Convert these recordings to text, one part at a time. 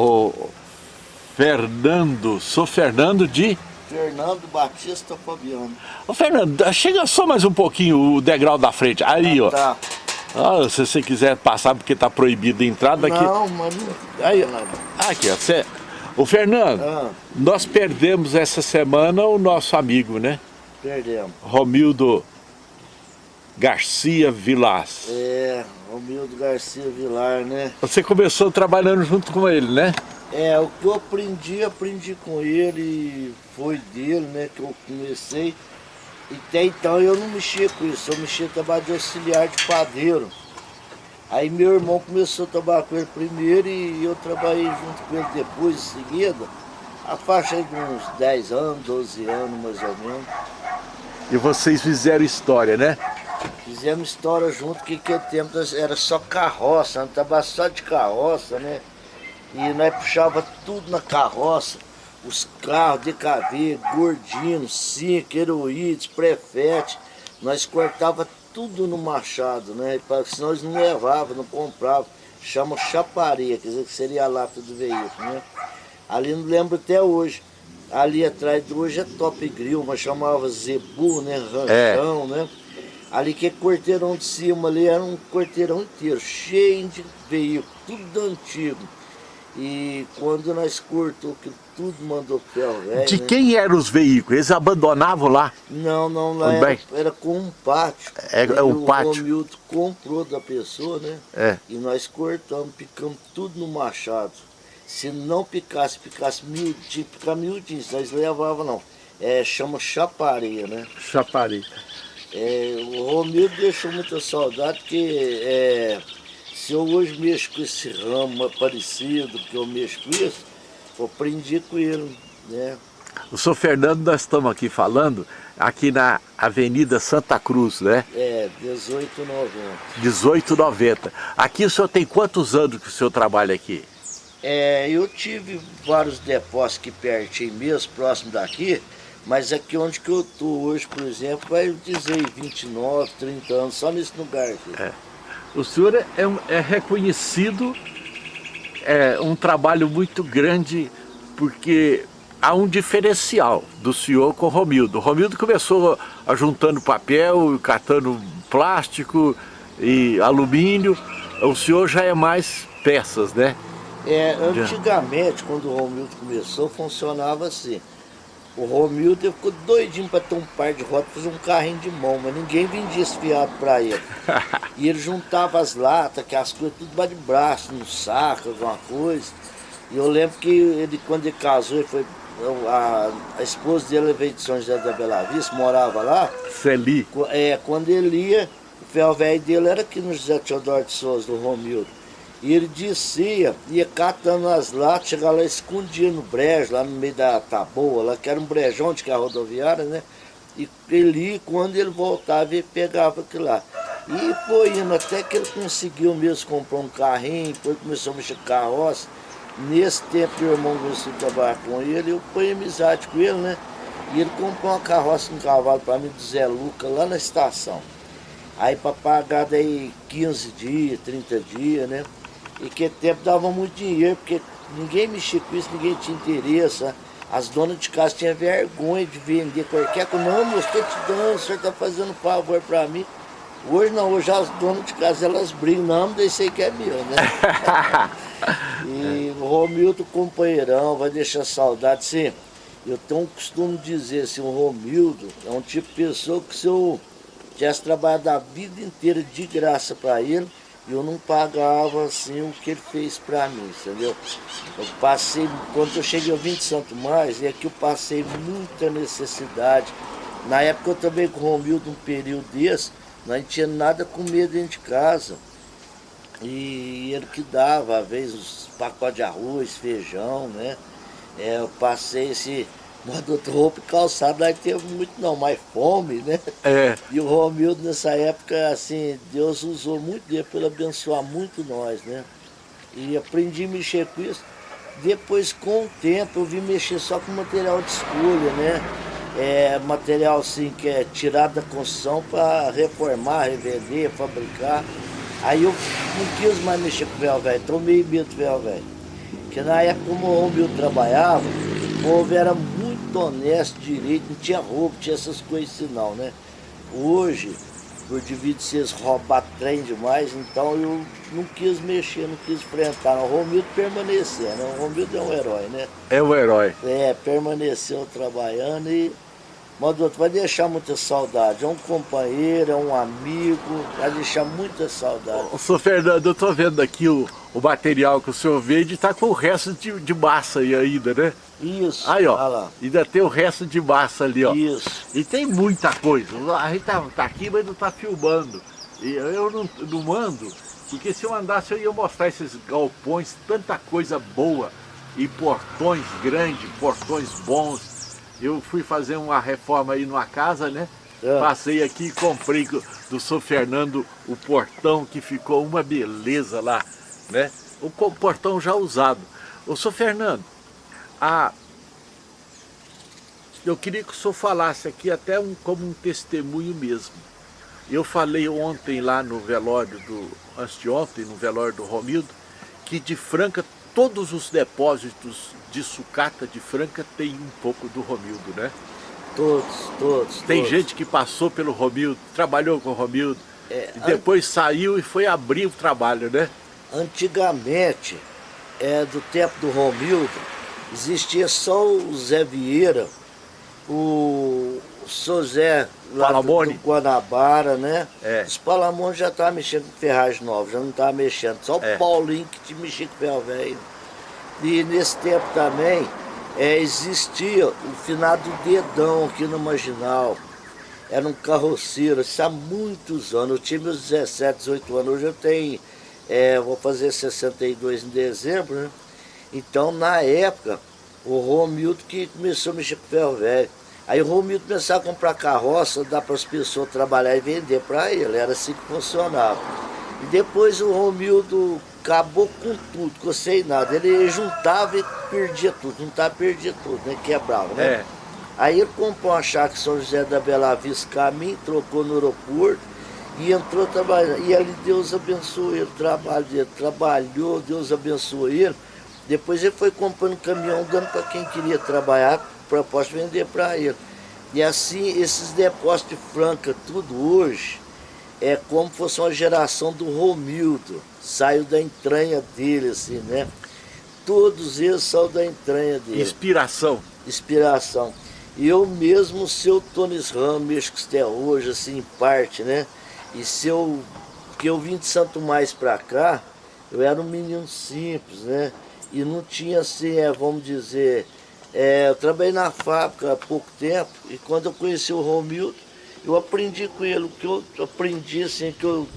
o Fernando, sou Fernando de... Fernando Batista Fabiano. Ô Fernando, chega só mais um pouquinho o degrau da frente, aí ó. Tá. Ah, se você quiser passar porque tá proibido a entrada aqui. Não, mas não... Aí, aqui ó, cê... Ô Fernando, Ah. nós perdemos essa semana o nosso amigo, né? Perdemos. Romildo Garcia Vilas. É, Romildo Garcia Vilar, né? Você começou trabalhando junto com ele, né? É, o que eu aprendi, aprendi com ele, foi dele, né, que eu comecei. E até então eu não mexia com isso, eu mexia trabalho de auxiliar de padeiro. Aí meu irmão começou a trabalhar com ele primeiro e eu trabalhei junto com ele depois, em seguida. A faixa de uns 10 anos, 12 anos mais ou menos. E vocês fizeram história, né? Fizemos história junto, que aquele tempo era só carroça, nós trabalhava só de carroça, né? E nós puxava tudo na carroça, os carros, DKV, gordino, cinco, heroídes, prefete, nós cortava tudo no machado, né? Senão nós não levava, não comprava. Chama chaparia, quer dizer que seria a lata do veículo, né? Ali não lembro até hoje. Ali atrás de hoje é Top Grill, mas chamava Zebu, né? Ranchão, né? Ali que é quarteirão de cima ali era um quarteirão inteiro, cheio de veículos, tudo antigo. E quando nós cortou que tudo mandou ferro velho. De né? quem eram os veículos? Eles abandonavam lá? Não, não, lá era, era com um pátio. É- é um pátio. O Romildo comprou da pessoa, né? É. E nós cortamos, picamos tudo no machado. Se não picasse, picasse miudinho, picar miudinho, nós levava não. É, chama chapareia, né? Chapari. É, o Romildo deixou muita saudade, porque é, se eu hoje mexo com esse ramo parecido que eu mexo com isso, eu aprendi com ele, né? O senhor Fernando, nós estamos aqui falando, aqui na Avenida Santa Cruz, né? É, 1890. 1890. Aqui o senhor tem quantos anos que o senhor trabalha aqui? É, eu tive vários depósitos aqui pertinho mesmo, próximo daqui, mas aqui onde que eu tô hoje, por exemplo, vai dizer 29, 30 anos, só nesse lugar aqui. O senhor é, um- é reconhecido, é um trabalho muito grande, porque há um diferencial do senhor com o Romildo. O Romildo começou juntando papel, catando plástico e alumínio. O senhor já é mais peças, né? É, antigamente, quando o Romildo começou, funcionava assim. O Romildo ficou doidinho para ter um par de rodas, fazer um carrinho de mão, mas ninguém vendia esse fiado para ele. E ele juntava as latas, que as coisas, tudo de braço, no saco, alguma coisa. E eu lembro que ele, quando ele casou, ele foi, a, a esposa dele veio de São José da Bela Vista, morava lá. Celi. Qu- É, quando ele ia, o ferro velho dele era aqui no José Teodoro de Souza, do Romildo. E ele descia, ia catando as latas, chegava lá, escondia no brejo, lá no meio da taboa, lá que era um brejão de que é rodoviária, né? E ele quando ele voltava, ele pegava aquilo lá. E foi indo, até que ele conseguiu mesmo comprar um carrinho, depois começou a mexer com carroça. Nesse tempo, meu irmão começou a trabalhar com ele, eu fui amizade com ele, né? E ele comprou uma carroça, um cavalo para mim do Zé Luca, lá na estação. Aí para pagar daí 15 dias, 30 dias, né? E que tempo dava muito dinheiro, porque ninguém mexia com isso, ninguém tinha interesse. né? As donas de casa tinham vergonha de vender qualquer coisa. Não, moço, estou te dando, o senhor está fazendo favor para mim. Hoje não, hoje as donas de casa elas brigam, não, aí que é meu, né? E o Romildo, companheirão, vai deixar saudade. Sim, eu tenho um costume de dizer assim, o Romildo é um tipo de pessoa que se eu tivesse trabalhado a vida inteira de graça para ele, eu não pagava assim o que ele fez para mim, entendeu? Eu passei, quando eu cheguei ao 20 Santo Mais, é que eu passei muita necessidade. Na época eu também com o Romildo, um período desse, não tinha nada com medo dentro de casa. E ele que dava, às vezes, os pacotes de arroz, feijão, né? É, eu passei esse modo de roupa e calçado, não teve muito não, mas fome, né? É, E o Romildo nessa época, assim, Deus usou muito dele para ele abençoar muito nós, né? E aprendi a mexer com isso. Depois, com o tempo, eu vim mexer só com material de escolha, né? É, material assim que é tirado da construção para reformar, revender, fabricar. Aí eu não quis mais mexer com véu velho, tomei medo do véu velho. Porque na época como o Romildo trabalhava, o povo era muito honesto, direito, não tinha roubo, tinha essas coisas assim não, né? Hoje, por devido ser roubar trem demais, então eu não quis mexer, não quis enfrentar. O Romildo permaneceu, né? O Romildo é um herói, né? É um herói. É, permaneceu trabalhando e mas doutor, vai deixar muita saudade. É um companheiro, é um amigo, vai deixar muita saudade. Ô, senhor Fernando, eu estou vendo aqui o, o material que o senhor vende, está com o resto de, de massa aí ainda, né? Isso, aí, ó, lá. ainda tem o resto de massa ali, ó. Isso. E tem muita coisa. A gente tá, tá aqui, mas não tá filmando. E eu não, não mando, porque se eu andasse eu ia mostrar esses galpões, tanta coisa boa. E portões grandes, portões bons eu fui fazer uma reforma aí numa casa, né? É. Passei aqui e comprei do São Fernando o portão que ficou uma beleza lá, né? O portão já usado. Ô, São Fernando, a... eu queria que o senhor falasse aqui até um, como um testemunho mesmo. Eu falei ontem lá no velório do, antes de ontem, no velório do Romildo, que de Franca todos os depósitos de sucata de Franca tem um pouco do Romildo, né? Todos, todos. Tem todos. gente que passou pelo Romildo, trabalhou com o Romildo, é, e depois an... saiu e foi abrir o trabalho, né? Antigamente, é, do tempo do Romildo, existia só o Zé Vieira, o, o seu Zé lá do, do Guanabara, né? É. Os Palamone já estavam mexendo com ferragem nova, já não estavam mexendo. Só o é. Paulinho que te mexia com ferro velho. E nesse tempo também é, existia o finado Dedão aqui no Marginal. Era um carroceiro, isso há muitos anos. Eu tinha meus 17, 18 anos. Hoje eu tenho, é, vou fazer 62 em dezembro, né? Então, na época, o Romildo que começou a mexer com ferro velho. Aí o Romildo começava a comprar carroça, dar para as pessoas trabalhar e vender para ele. Era assim que funcionava. E depois o Romildo acabou com tudo, ficou sem nada. Ele juntava e perdia tudo, juntava e perdia tudo, né? Quebrava, né? É. Aí ele comprou uma chácara São José da Bela Vista Caminho, trocou no aeroporto e entrou trabalhando. E ali Deus abençoou ele, o trabalho dele, trabalhou, Deus abençoou ele. Depois ele foi comprando caminhão, dando para quem queria trabalhar, proposta vender para ele. E assim, esses depósitos de Franca, tudo hoje, é como fosse uma geração do Romildo, saiu da entranha dele, assim, né? Todos eles são da entranha dele. Inspiração. Inspiração. E eu mesmo, seu Tonis Ramos, mexo com até hoje, assim, em parte, né? E se eu, que eu vim de Santo Mais pra cá, eu era um menino simples, né? E não tinha, assim, é, vamos dizer, é, eu trabalhei na fábrica há pouco tempo, e quando eu conheci o Romildo, eu aprendi com ele, o que eu aprendi, assim, que eu,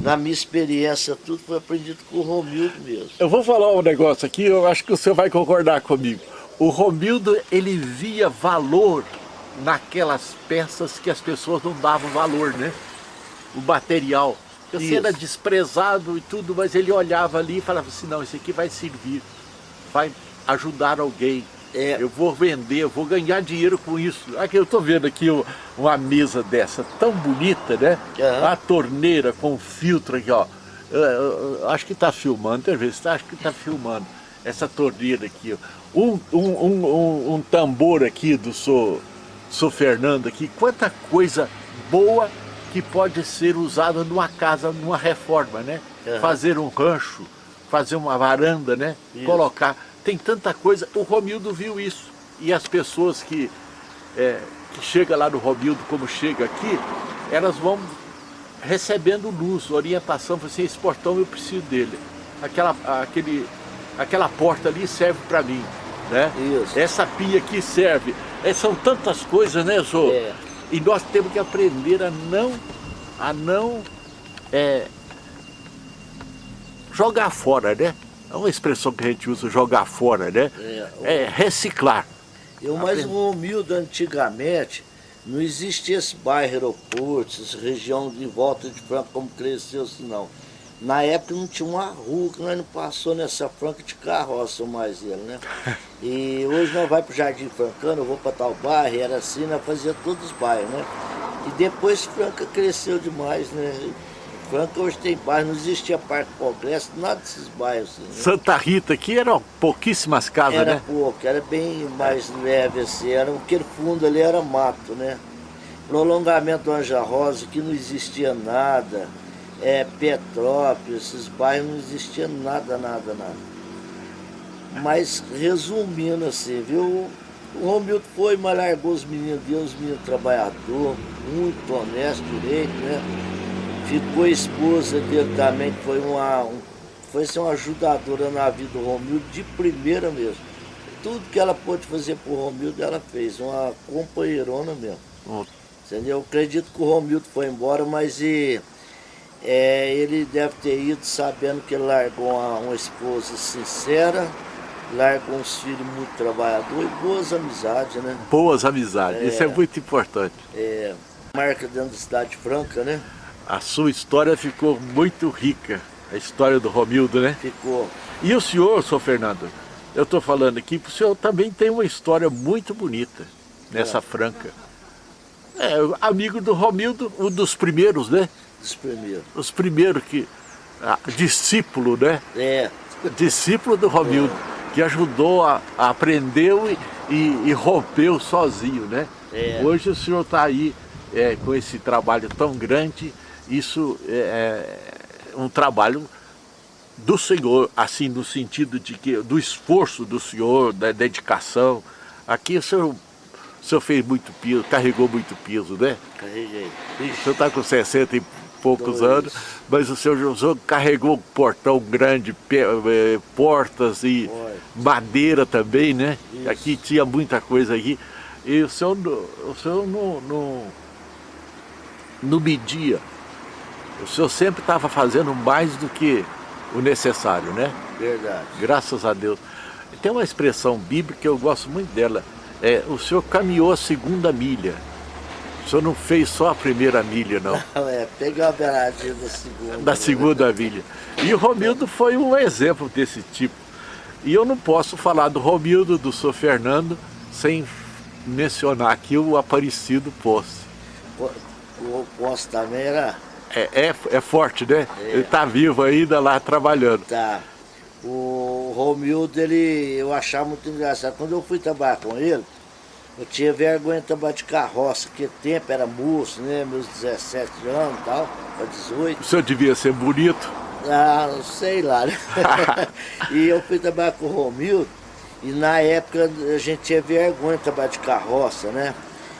na minha experiência, tudo foi aprendido com o Romildo mesmo. Eu vou falar um negócio aqui, eu acho que o senhor vai concordar comigo. O Romildo, ele via valor naquelas peças que as pessoas não davam valor, né? O material. Você era desprezado e tudo, mas ele olhava ali e falava assim, não, isso aqui vai servir, vai ajudar alguém. É. Eu vou vender, eu vou ganhar dinheiro com isso. Aqui eu estou vendo aqui uma mesa dessa, tão bonita, né? Uhum. A torneira com filtro aqui, ó. Eu, eu, eu, acho que está filmando, tem vezes, acho que está filmando essa torneira aqui. Ó. Um, um, um, um, tambor aqui do Sou, Sou Fernando aqui. Quanta coisa boa que pode ser usada numa casa, numa reforma, né? Uhum. Fazer um rancho, fazer uma varanda, né? Isso. Colocar tem tanta coisa. O Romildo viu isso. E as pessoas que, é, que chegam lá no Romildo, como chega aqui, elas vão recebendo luz, orientação, assim, esse portão eu preciso dele. Aquela, aquele, aquela porta ali serve para mim. Né? Isso. Essa pia aqui serve. É, são tantas coisas, né, Zô? É. E nós temos que aprender a não, a não é, jogar fora, né? É uma expressão que a gente usa, jogar fora, né? É, é reciclar. Eu mais humilde antigamente, não existia esse bairro aeroporto, essa região de volta de Franca como cresceu assim não. Na época não tinha uma rua que nós não passou nessa Franca de carroça mais ele, né? E hoje nós vai para o Jardim Francano, eu vou para tal bairro, era assim, nós fazia todos os bairros, né? E depois Franca cresceu demais, né? Franca hoje tem bairro, não existia Parque Progresso, nada desses bairros. Assim, né? Santa Rita aqui eram pouquíssimas casas, era né? Era pouco, era bem mais leve assim, era, aquele fundo ali era mato, né? Prolongamento do Anja Rosa, que não existia nada, é, Petrópolis, esses bairros não existia nada, nada, nada. Mas resumindo assim, viu? O Romildo foi, mas largou os meninos dele, os meninos trabalhador, muito honesto, direito, né? Ficou a esposa dele também, que foi uma, um, foi ser uma ajudadora na vida do Romildo de primeira mesmo. Tudo que ela pôde fazer por Romildo, ela fez, uma companheirona mesmo. Hum. Entendeu? Eu acredito que o Romildo foi embora, mas e, é, ele deve ter ido sabendo que ele largou uma, uma esposa sincera, largou uns filhos muito trabalhadores e boas amizades, né? Boas amizades, é, isso é muito importante. É, marca dentro da cidade franca, né? A sua história ficou muito rica, a história do Romildo, né? Ficou. E o senhor, senhor Fernando, eu estou falando aqui, o senhor também tem uma história muito bonita nessa é. franca. É, amigo do Romildo, um dos primeiros, né? Dos primeiros. Os primeiros que... Ah, discípulo, né? É. Discípulo do Romildo, é. que ajudou, a, a aprendeu e, e, e, rompeu sozinho, né? É. Hoje o senhor está aí é, com esse trabalho tão grande, isso é, é um trabalho do Senhor, assim, no sentido de que, do esforço do Senhor, da dedicação. Aqui o senhor o senhor fez muito piso, carregou muito piso, né? Carreguei. Ixi. O senhor está com 60 e poucos Dois. anos, mas o senhor, o senhor carregou um portão grande, eh, portas e Foi. madeira também, né? Isso. Aqui tinha muita coisa aqui. E o senhor, o senhor não, não, não media. O senhor sempre estava fazendo mais do que o necessário, né? Verdade. Graças a Deus. Tem uma expressão bíblica que eu gosto muito dela é, o senhor caminhou a segunda milha. O senhor não fez só a primeira milha, não. é, peguei a beiradinha da segunda. Da segunda milha. E o Romildo foi um exemplo desse tipo. E eu não posso falar do Romildo, do senhor Fernando, sem mencionar aqui o Aparecido Posse. O Posse também era... É, é, é forte, né? É. Ele está vivo ainda lá trabalhando. Tá. O Romildo, ele, eu achava muito engraçado. Quando eu fui trabalhar com ele, eu tinha vergonha de trabalhar de carroça, porque tempo era moço, né? Meus 17 anos e tal, para 18. O senhor devia ser bonito? Ah, sei lá, né? e eu fui trabalhar com o Romildo, e na época a gente tinha vergonha de trabalhar de carroça, né?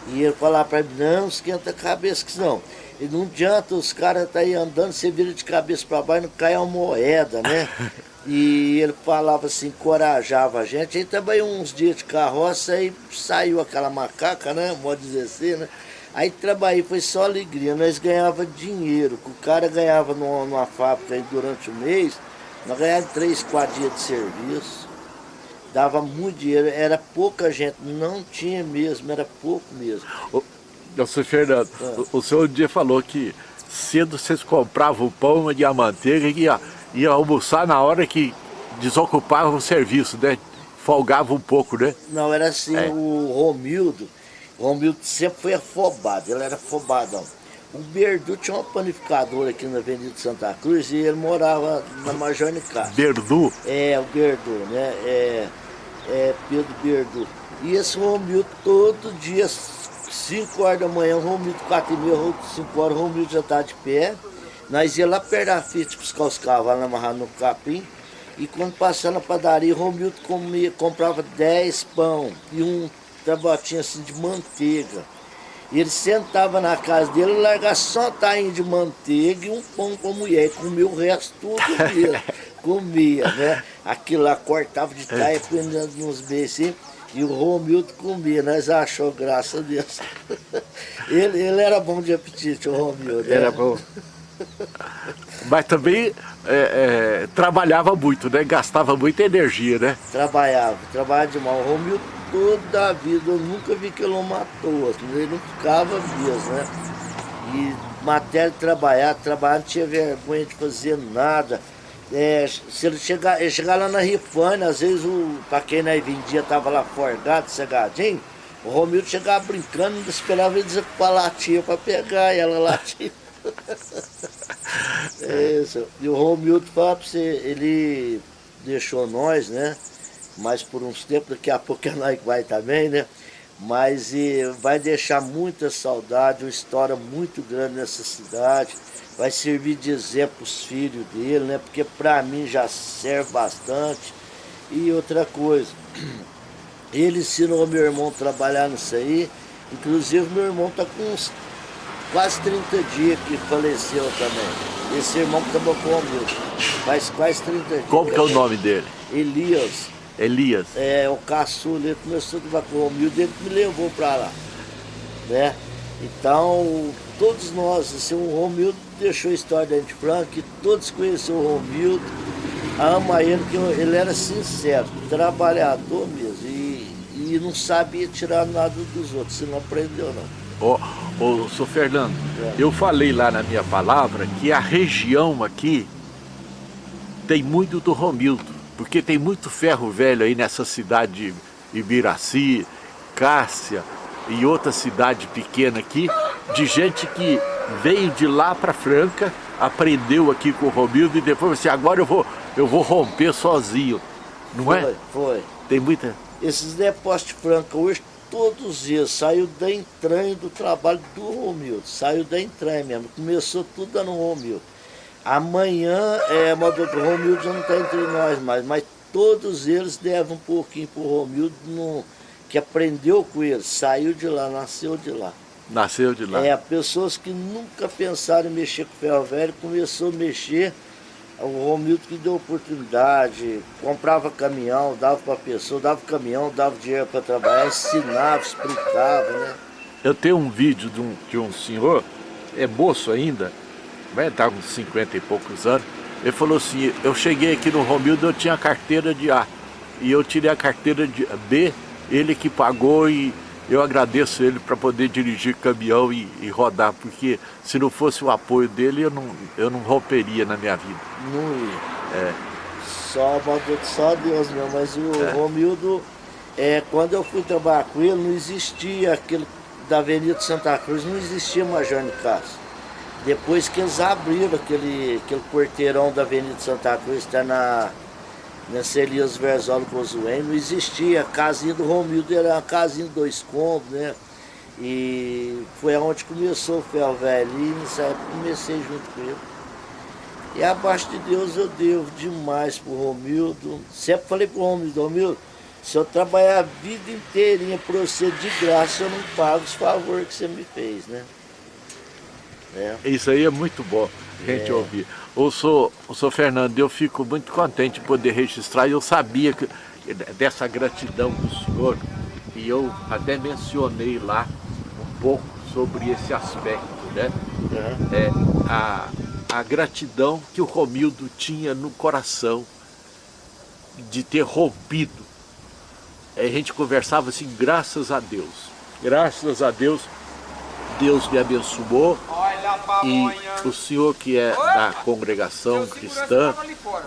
E ele falava para mim, não, esquenta a cabeça que não. E não adianta os caras tá aí andando, você vira de cabeça para baixo e não cai uma moeda, né? E ele falava assim, encorajava a gente. Aí também uns dias de carroça, aí saiu aquela macaca, né? Pode dizer assim, né? Aí trabalhei, foi só alegria. Nós ganhava dinheiro. O cara ganhava numa, numa fábrica aí durante o mês, nós ganhávamos três, quatro dias de serviço. Dava muito dinheiro, era pouca gente, não tinha mesmo, era pouco mesmo. Senhor Fernando, ah. o, o senhor um dia falou que cedo vocês compravam o pão e a manteiga e ia ia almoçar na hora que desocupava o serviço, né? Folgava um pouco, né? Não, era assim, é. o Romildo, o Romildo sempre foi afobado, ele era afobadão. O Berdu tinha uma panificadora aqui na Avenida Santa Cruz e ele morava na Major Nicasso. Berdu? É, o Berdu, né? É, é Pedro Berdu. E esse Romildo todo dia, 5 horas da manhã, o Romildo 4 e meia, 5 horas, o Romildo já está de pé. Nós ia lá perto da Fiat buscar os cavalos amarrados no capim. E quando passava na padaria, o Romildo comia, comprava 10 pão e um tabatinho assim de manteiga. E ele sentava na casa dele, largava só tainho de manteiga e um pão com a mulher. E comia o resto tudo comia, comia, né? Aquilo lá cortava de taia, punha nos beijos assim. E o Romildo comia, nós achou, graças a Deus. ele, ele era bom de apetite, o Romildo. Era né? bom. Mas também é, é, trabalhava muito, né? Gastava muita energia, né? Trabalhava, trabalhava demais. O Romildo toda a vida, eu nunca vi que ele matou, assim, ele não ficava mesmo, né? E matéria de trabalhar, trabalhar não tinha vergonha de fazer nada. É, se ele chegar, ele chegar lá na Rifane, às vezes o, pra quem nós vendia tava lá forgado, cegadinho, o Romildo chegava brincando, esperava ele dizer que latia para pegar, e ela latia. é isso. E o Romildo fala pra você, ele deixou nós, né? Mas por uns tempos, daqui a pouco é nós que vai também, né? Mas e, vai deixar muita saudade, uma história muito grande nessa cidade. Vai servir de exemplo os filhos dele, né? Porque para mim já serve bastante. E outra coisa, ele ensinou meu irmão a trabalhar nisso aí. Inclusive meu irmão está com uns quase 30 dias que faleceu também. Esse irmão que trabalhou comigo. Faz quase 30 dias. Como que é o nome dele? Elias. Elias. É, o caçula, ele começou a com o Romildo, ele me levou para lá. Né? Então, todos nós, assim, o Romildo deixou a história da gente franca, todos conheceram o Romildo, ama ele, que ele era sincero, trabalhador mesmo, e, e não sabia tirar nada dos outros, você não aprendeu não. Ô, ô, sou Fernando, é. eu falei lá na minha palavra que a região aqui tem muito do Romildo, porque tem muito ferro velho aí nessa cidade de Ibiraci, Cássia e outra cidade pequena aqui, de gente que veio de lá para Franca, aprendeu aqui com o Romildo e depois assim, agora eu vou, eu vou romper sozinho, não foi, é? Foi, Tem muita... Esses depósitos de Franca hoje, todos os dias, saiu da entranha do trabalho do Romildo, saiu da entranha mesmo, começou tudo dando Romildo. Amanhã, é, o Romildo já não está entre nós mais, mas todos eles devem um pouquinho para o Romildo, no, que aprendeu com ele, saiu de lá, nasceu de lá. Nasceu de lá. É, pessoas que nunca pensaram em mexer com ferro velho, começou a mexer, o Romildo que deu oportunidade, comprava caminhão, dava para a pessoa, dava caminhão, dava dinheiro para trabalhar, ensinava, explicava, né? Eu tenho um vídeo de um, de um senhor, é moço ainda, vai estar com 50 e poucos anos, ele falou assim, eu cheguei aqui no Romildo, eu tinha carteira de A, e eu tirei a carteira de B, ele que pagou e eu agradeço ele para poder dirigir caminhão e, e, rodar, porque se não fosse o apoio dele, eu não, eu não romperia na minha vida. Não ia. É. Só, só Deus meu, mas o é. Romildo, é, quando eu fui trabalhar com ele, não existia aquele da Avenida Santa Cruz, não existia Major Nicasso. Depois que eles abriram aquele, aquele porteirão da Avenida Santa Cruz, está na nessa Elias Verzolo Cozuém, não existia. A casinha do Romildo era uma casinha de dois cômodos, né? E foi aonde começou o ferro velho. E nessa época comecei junto com ele. E abaixo de Deus eu devo demais pro Romildo. Sempre falei pro Romildo, Romildo, se eu trabalhar a vida inteirinha para você de graça, eu não pago os favores que você me fez, né? É. Isso aí é muito bom a gente é. ouvir. O senhor, o senhor Fernando, eu fico muito contente de poder registrar, eu sabia que, dessa gratidão do senhor, e eu até mencionei lá um pouco sobre esse aspecto, né? Uhum. É, a, a gratidão que o Romildo tinha no coração de ter rompido. A gente conversava assim, graças a Deus, graças a Deus, Deus me abençoou, e o senhor que é da congregação cristã,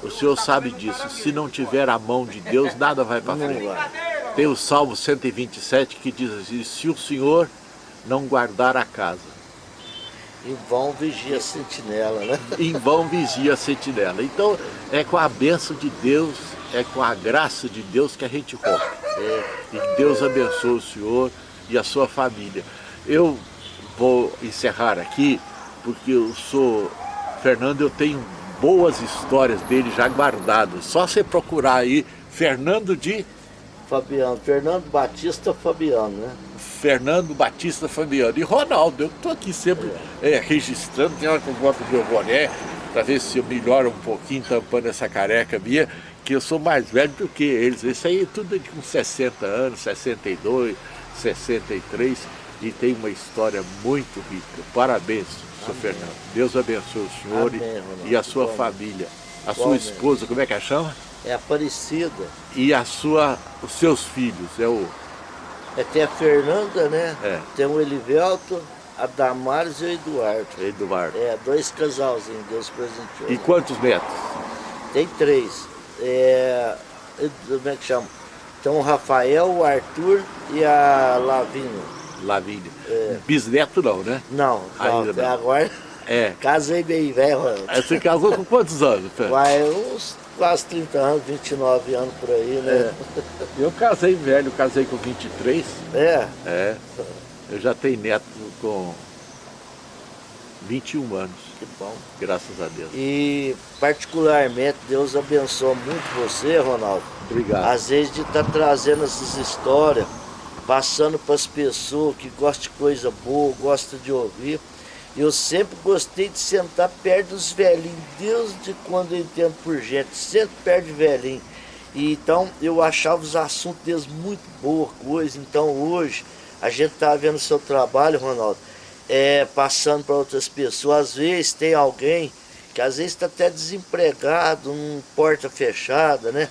o senhor sabe disso. Se não tiver a mão de Deus, nada vai para frente. Tem o Salmo 127 que diz assim, se o senhor não guardar a casa. Em vão vigia a sentinela, né? Em vão vigia a sentinela. Então, é com a bênção de Deus, é com a graça de Deus que a gente rompe. É, e Deus abençoe o senhor e a sua família. Eu vou encerrar aqui, porque eu sou Fernando, eu tenho boas histórias dele já guardadas. Só você procurar aí, Fernando de... Fabiano, Fernando Batista Fabiano, né? Fernando Batista Fabiano. E Ronaldo, eu estou aqui sempre é. É, registrando, tem hora que eu boto meu boné, para ver se eu melhoro um pouquinho, tampando essa careca minha, que eu sou mais velho do que eles. Isso aí é tudo com 60 anos, 62, 63 e tem uma história muito rica. Parabéns, Sr. Fernando. Deus abençoe o senhor Amém, e, a sua Bom, família. A sua esposa, como é que a chama? É Aparecida. E a sua, os seus filhos, é o... É, tem a Fernanda, né? É. Tem o Elivelto, a Damares e o Eduardo. Eduardo. É, dois casalzinhos, Deus presenteou. E quantos netos? Tem três. É, como é que chama? Então o Rafael, o Arthur e a Lavínia. Lavínia. É. Bisneto não, né? Não, Ainda não. agora... É. Casei bem velho. Você casou com quantos anos? Vai, uns quase 30 anos, 29 anos por aí, né? É. Eu casei velho, casei com 23. É? É. Eu já tenho neto com 21 anos. Que bom. Graças a Deus. E particularmente, Deus abençoa muito você, Ronaldo. Obrigado. Às vezes de estar tá trazendo essas histórias, passando para as pessoas que gostam de coisa boa, gostam de ouvir. Eu sempre gostei de sentar perto dos velhinhos, desde quando eu entendo por gente, sempre perto de velhinho. E, então eu achava os assuntos deles muito boa coisa. Então hoje a gente está vendo o seu trabalho, Ronaldo, é, passando para outras pessoas. Às vezes tem alguém que às vezes está até desempregado, num porta fechada, né?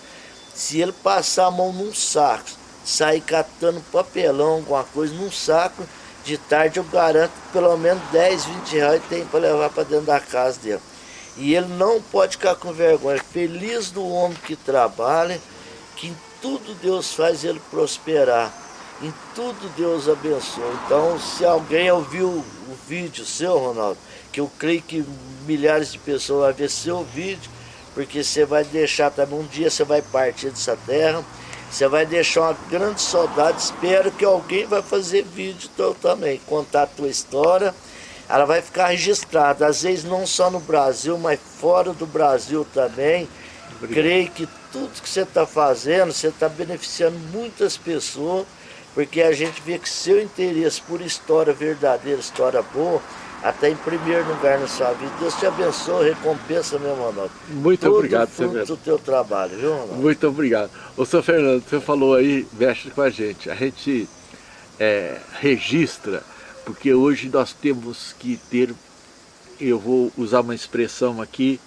Se ele passar a mão num saco, sair catando papelão, alguma coisa num saco, de tarde eu garanto que pelo menos 10, 20 reais tem para levar para dentro da casa dele. E ele não pode ficar com vergonha. Feliz do homem que trabalha, que em tudo Deus faz ele prosperar. Em tudo Deus abençoa. Então, se alguém ouviu o vídeo seu, Ronaldo, que eu creio que milhares de pessoas vão ver seu vídeo, porque você vai deixar também, um dia você vai partir dessa terra, você vai deixar uma grande saudade, espero que alguém vai fazer vídeo teu também, contar a tua história. Ela vai ficar registrada, às vezes não só no Brasil, mas fora do Brasil também. Obrigado. Creio que tudo que você está fazendo, você está beneficiando muitas pessoas, porque a gente vê que seu interesse por história verdadeira, história boa, até em primeiro lugar na sua vida. Deus te abençoe, recompensa, meu Ronaldo. Muito Tudo obrigado, fruto do teu trabalho, viu, Ronaldo? Muito obrigado. Ô, seu Fernando, você falou aí, veste com a gente. A gente é, registra, porque hoje nós temos que ter, eu vou usar uma expressão aqui,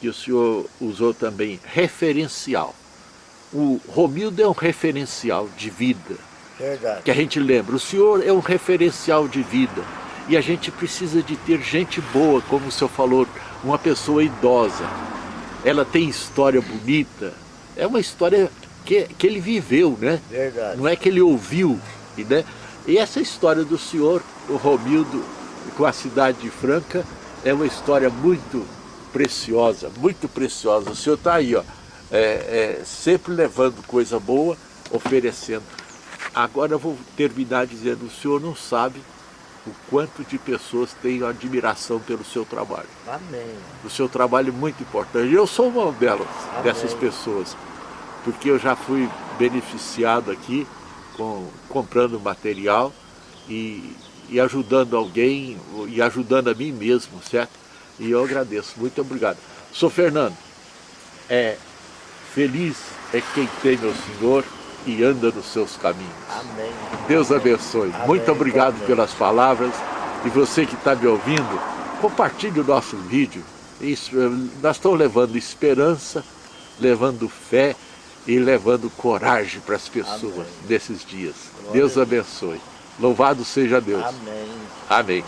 que o senhor usou também, referencial. O Romildo é um referencial de vida. Verdade. Que a gente lembra, o senhor é um referencial de vida e a gente precisa de ter gente boa, como o senhor falou, uma pessoa idosa. Ela tem história bonita, é uma história que, que ele viveu, né? Verdade. Não é que ele ouviu, né? E essa história do senhor, o Romildo, com a cidade de Franca, é uma história muito preciosa, muito preciosa. O senhor está aí, ó, é, é, sempre levando coisa boa, oferecendo. Agora eu vou terminar dizendo, o senhor não sabe o quanto de pessoas têm admiração pelo seu trabalho. Amém. O seu trabalho é muito importante. Eu sou uma delas, Amém. dessas pessoas, porque eu já fui beneficiado aqui, com, comprando material e, e ajudando alguém, e ajudando a mim mesmo, certo? E eu agradeço, muito obrigado. Sou Fernando, é, feliz é quem tem meu Senhor, e anda nos seus caminhos. Amém. Deus abençoe. Amém. Muito obrigado Amém. pelas palavras. E você que está me ouvindo, compartilhe o nosso vídeo. Isso, nós estamos levando esperança, levando fé e levando coragem para as pessoas nesses dias. Glória Deus abençoe. Louvado seja Deus. Amém. Amém.